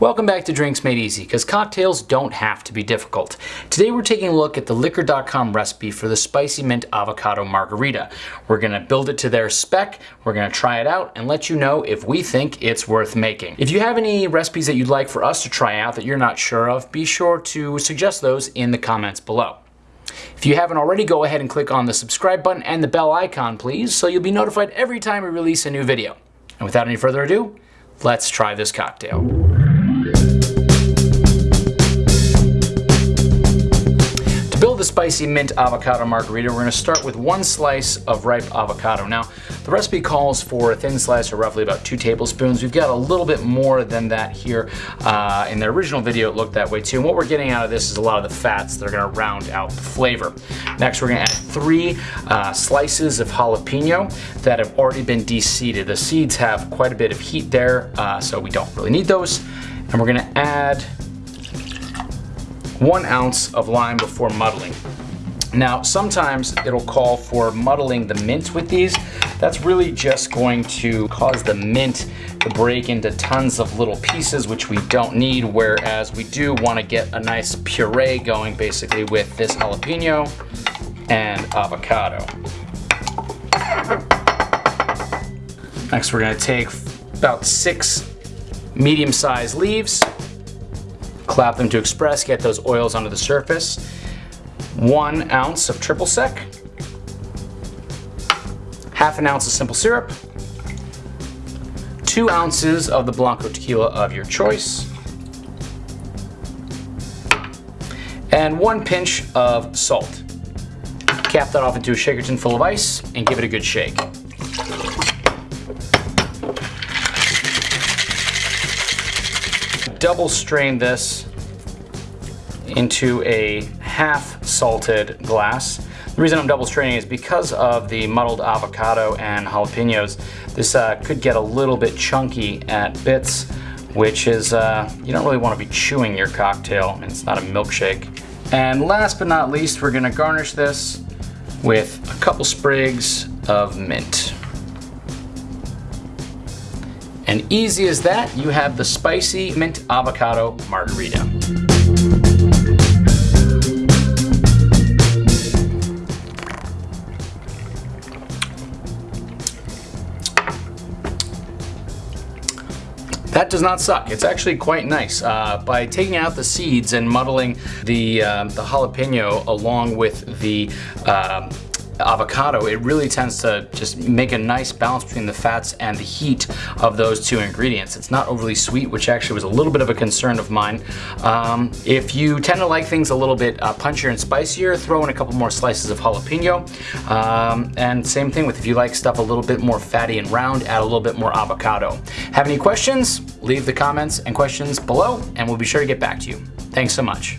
Welcome back to Drinks Made Easy, because cocktails don't have to be difficult. Today we're taking a look at the Liquor.com recipe for the Spicy Mint Avocado Margarita. We're going to build it to their spec, we're going to try it out, and let you know if we think it's worth making. If you have any recipes that you'd like for us to try out that you're not sure of, be sure to suggest those in the comments below. If you haven't already, go ahead and click on the subscribe button and the bell icon, please, so you'll be notified every time we release a new video. And without any further ado, let's try this cocktail. The spicy mint avocado margarita, we're gonna start with one slice of ripe avocado. Now, the recipe calls for a thin slice or roughly about two tablespoons. We've got a little bit more than that here. Uh, in the original video, it looked that way too. And what we're getting out of this is a lot of the fats that are gonna round out the flavor. Next, we're gonna add three uh, slices of jalapeno that have already been de-seeded. The seeds have quite a bit of heat there, uh, so we don't really need those. And we're gonna add one ounce of lime before muddling. Now, sometimes it'll call for muddling the mint with these. That's really just going to cause the mint to break into tons of little pieces, which we don't need, whereas we do want to get a nice puree going, basically, with this jalapeno and avocado. Next, we're going to take about six medium-sized leaves, Clap them to express, get those oils onto the surface. One ounce of triple sec, half an ounce of simple syrup, two ounces of the Blanco tequila of your choice, and one pinch of salt. Cap that off into a shaker tin full of ice and give it a good shake. Double strain this into a half salted glass. The reason I'm double straining is because of the muddled avocado and jalapenos. This uh, could get a little bit chunky at bits, which is, uh, you don't really want to be chewing your cocktail. And it's not a milkshake. And last but not least, we're gonna garnish this with a couple sprigs of mint. And easy as that, you have the spicy mint avocado margarita. That does not suck. It's actually quite nice. Uh, by taking out the seeds and muddling the, uh, the jalapeno along with the uh, avocado, it really tends to just make a nice balance between the fats and the heat of those two ingredients. It's not overly sweet, which actually was a little bit of a concern of mine. Um, if you tend to like things a little bit uh, punchier and spicier, throw in a couple more slices of jalapeno. Um, and same thing with if you like stuff a little bit more fatty and round, add a little bit more avocado. Have any questions? Leave the comments and questions below and we'll be sure to get back to you. Thanks so much.